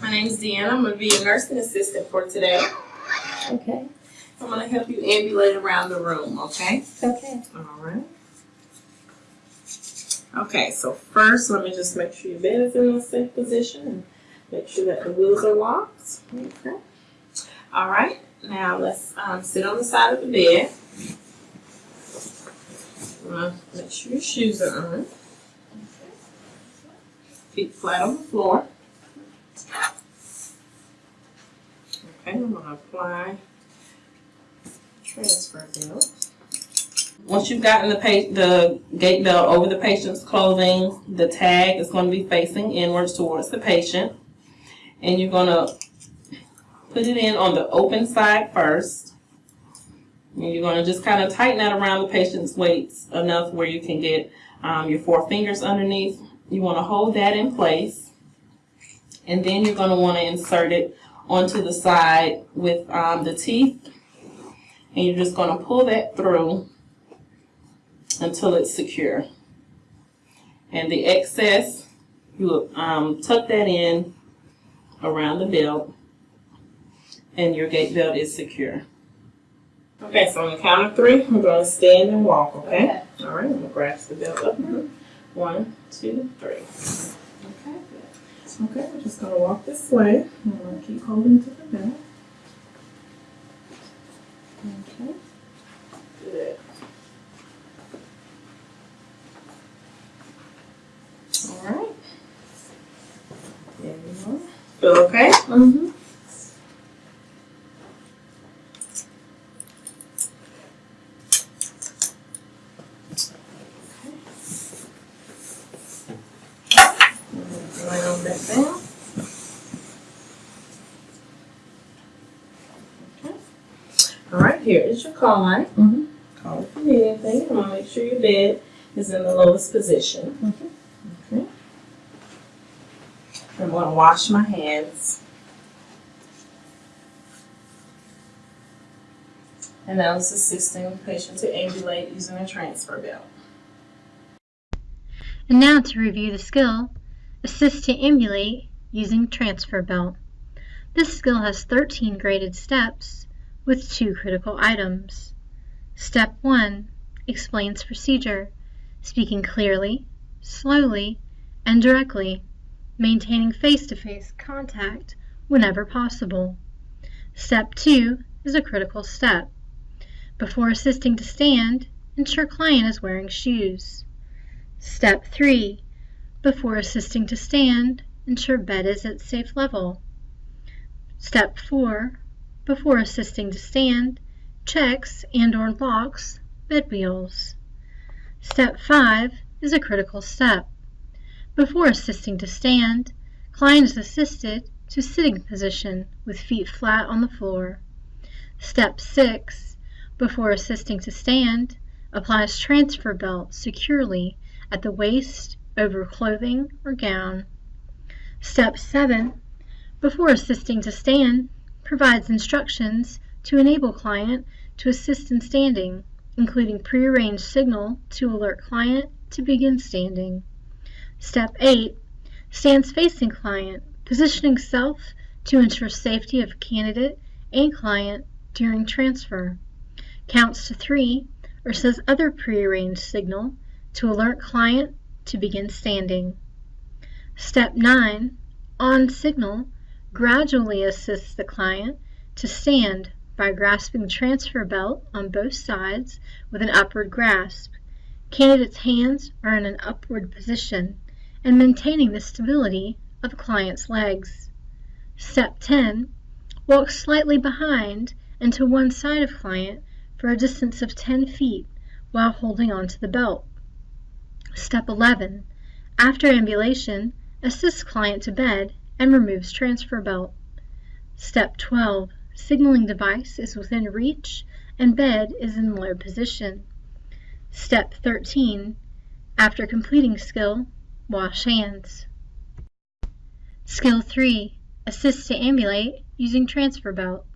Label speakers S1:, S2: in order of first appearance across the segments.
S1: My name is Deanna. I'm going to be your nursing assistant for today.
S2: Okay,
S1: I'm going to help you ambulate around the room, okay?
S2: okay.
S1: All right. Okay, so first, let me just make sure your bed is in a safe position and make sure that the wheels are locked. Okay. All right, now let's um, sit on the side of the bed. Uh, make sure your shoes are on. Feet flat on the floor. Okay, I'm gonna apply transfer belt. Once you've gotten the the gait belt over the patient's clothing, the tag is going to be facing inwards towards the patient, and you're going to put it in on the open side first. And you're going to just kind of tighten that around the patient's weights enough where you can get um, your four fingers underneath. You want to hold that in place, and then you're going to want to insert it onto the side with um, the teeth, and you're just going to pull that through until it's secure. And the excess, you um, tuck that in around the belt, and your gait belt is secure. Okay, so on the count of three, we're going to stand and walk, okay? All right, I'm going to grasp the belt up. One, two, three. Okay, good. Okay, we're just going to walk this way. I'm going to keep holding to the belt. Okay. Good. All right. There we go. Feel okay?
S2: Mm-hmm.
S1: Lay on back down. Okay. All right, here is your call line.
S2: Mhm.
S1: Call you need anything. I'm gonna make sure your bed is in the lowest position. Okay. okay. I'm gonna wash my hands. And now it's assisting the patient to ambulate using a transfer belt.
S2: And now to review the skill, assist to ambulate using transfer belt. This skill has 13 graded steps with two critical items. Step 1 explains procedure, speaking clearly, slowly, and directly, maintaining face-to-face contact whenever possible. Step 2 is a critical step. Before assisting to stand, ensure client is wearing shoes. Step 3. Before assisting to stand, ensure bed is at safe level. Step 4. Before assisting to stand, checks and or locks bed wheels. Step 5 is a critical step. Before assisting to stand, client is assisted to sitting position with feet flat on the floor. Step 6. Before assisting to stand, applies transfer belt securely at the waist over clothing or gown. Step 7. Before assisting to stand, provides instructions to enable client to assist in standing, including prearranged signal to alert client to begin standing. Step 8. Stands facing client, positioning self to ensure safety of candidate and client during transfer. Counts to 3 or says other prearranged signal to alert client to begin standing. Step 9. On signal, gradually assists the client to stand by grasping transfer belt on both sides with an upward grasp. Candidate's hands are in an upward position and maintaining the stability of client's legs. Step 10. Walk slightly behind and to one side of client for a distance of 10 feet while holding onto the belt. Step 11. After ambulation, assist client to bed and removes transfer belt. Step 12. Signaling device is within reach and bed is in low position. Step 13. After completing skill, wash hands. Skill 3. Assist to ambulate using transfer belt.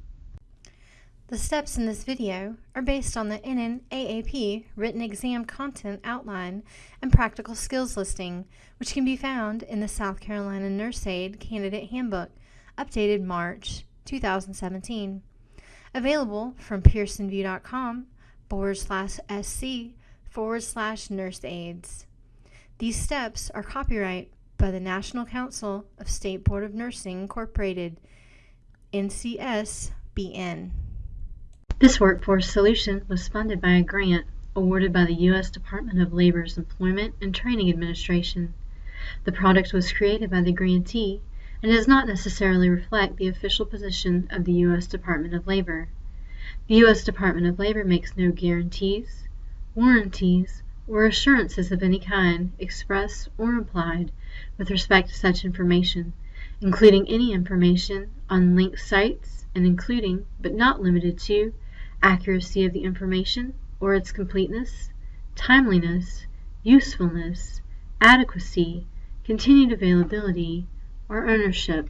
S2: The steps in this video are based on the NNAAP written exam content outline and practical skills listing, which can be found in the South Carolina Nurse Aid Candidate Handbook,
S3: updated March 2017. Available from pearsonvue.com forward slash sc forward slash nurse aides. These steps are copyright by the National Council of State Board of Nursing Incorporated, NCSBN.
S2: This workforce solution was funded by a grant awarded by the U.S. Department of Labor's Employment and Training Administration. The product was created by the grantee and does not necessarily reflect the official position of the U.S. Department of Labor. The U.S. Department of Labor makes no guarantees, warranties, or assurances of any kind, express or implied, with respect to such information, including any information on linked sites and including, but not limited to, accuracy of the information or its completeness, timeliness, usefulness, adequacy, continued availability, or ownership.